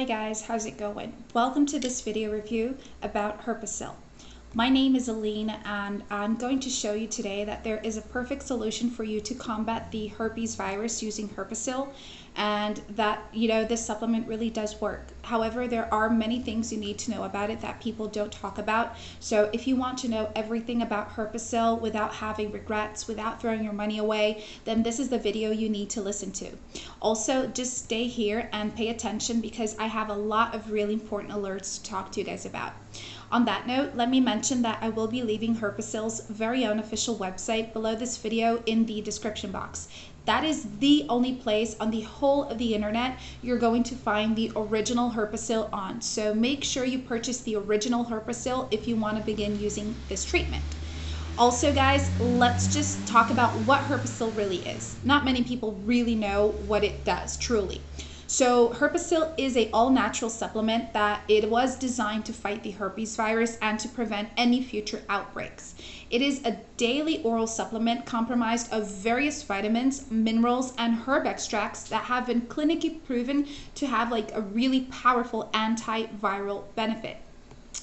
Hi guys, how's it going? Welcome to this video review about Herpacil. My name is Aline and I'm going to show you today that there is a perfect solution for you to combat the herpes virus using Herpacil and that you know this supplement really does work. However, there are many things you need to know about it that people don't talk about. So if you want to know everything about Herpacil without having regrets, without throwing your money away, then this is the video you need to listen to. Also, just stay here and pay attention because I have a lot of really important alerts to talk to you guys about. On that note, let me mention that I will be leaving Herpacil's very own official website below this video in the description box. That is the only place on the whole of the internet you're going to find the original Herpacil on. So make sure you purchase the original Herpacil if you want to begin using this treatment. Also, guys, let's just talk about what Herpacil really is. Not many people really know what it does, truly. So Herpacil is a all-natural supplement that it was designed to fight the herpes virus and to prevent any future outbreaks. It is a daily oral supplement comprised of various vitamins, minerals, and herb extracts that have been clinically proven to have like a really powerful antiviral benefit.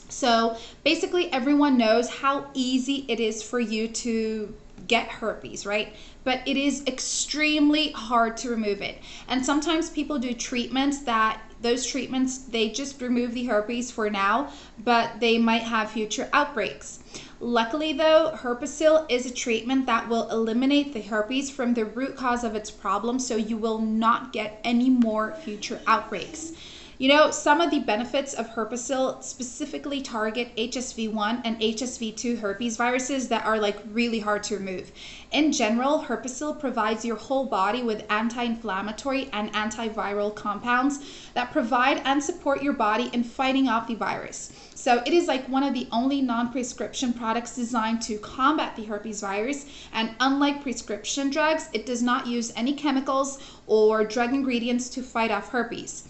So basically everyone knows how easy it is for you to get herpes, right? But it is extremely hard to remove it. And sometimes people do treatments that those treatments, they just remove the herpes for now, but they might have future outbreaks. Luckily though, Herpacil is a treatment that will eliminate the herpes from the root cause of its problem so you will not get any more future outbreaks. You know, some of the benefits of Herpacil specifically target HSV1 and HSV2 herpes viruses that are like really hard to remove. In general, Herpacil provides your whole body with anti-inflammatory and antiviral compounds that provide and support your body in fighting off the virus. So it is like one of the only non-prescription products designed to combat the herpes virus. And unlike prescription drugs, it does not use any chemicals or drug ingredients to fight off herpes.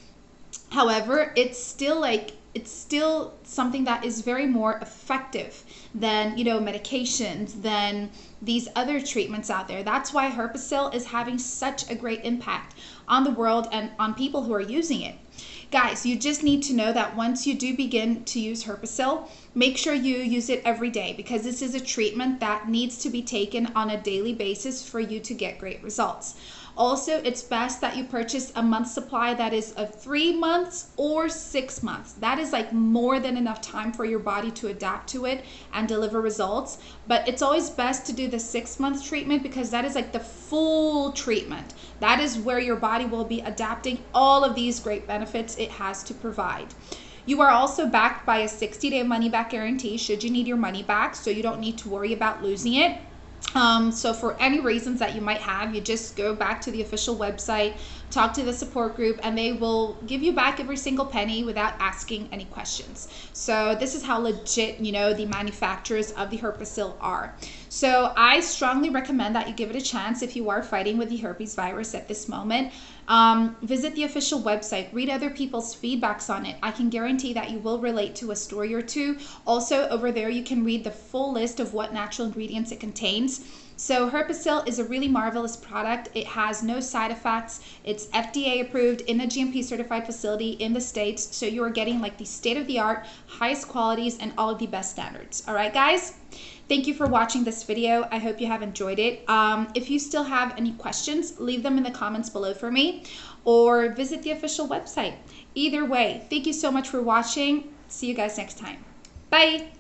However, it's still like it's still something that is very more effective than you know medications than these other treatments out there. That's why herpacil is having such a great impact on the world and on people who are using it guys you just need to know that once you do begin to use herpacil make sure you use it every day because this is a treatment that needs to be taken on a daily basis for you to get great results also, it's best that you purchase a month supply that is of three months or six months. That is like more than enough time for your body to adapt to it and deliver results. But it's always best to do the six month treatment because that is like the full treatment. That is where your body will be adapting all of these great benefits it has to provide. You are also backed by a 60 day money back guarantee should you need your money back, so you don't need to worry about losing it. Um, so for any reasons that you might have, you just go back to the official website, talk to the support group, and they will give you back every single penny without asking any questions. So this is how legit, you know, the manufacturers of the Herpacil are. So I strongly recommend that you give it a chance if you are fighting with the herpes virus at this moment. Um, visit the official website, read other people's feedbacks on it. I can guarantee that you will relate to a story or two. Also, over there, you can read the full list of what natural ingredients it contains. So Herpacil is a really marvelous product. It has no side effects. It's FDA approved in a GMP certified facility in the States. So you are getting like the state of the art, highest qualities, and all of the best standards. All right, guys? Thank you for watching this video. I hope you have enjoyed it. Um, if you still have any questions, leave them in the comments below for me or visit the official website. Either way, thank you so much for watching. See you guys next time. Bye.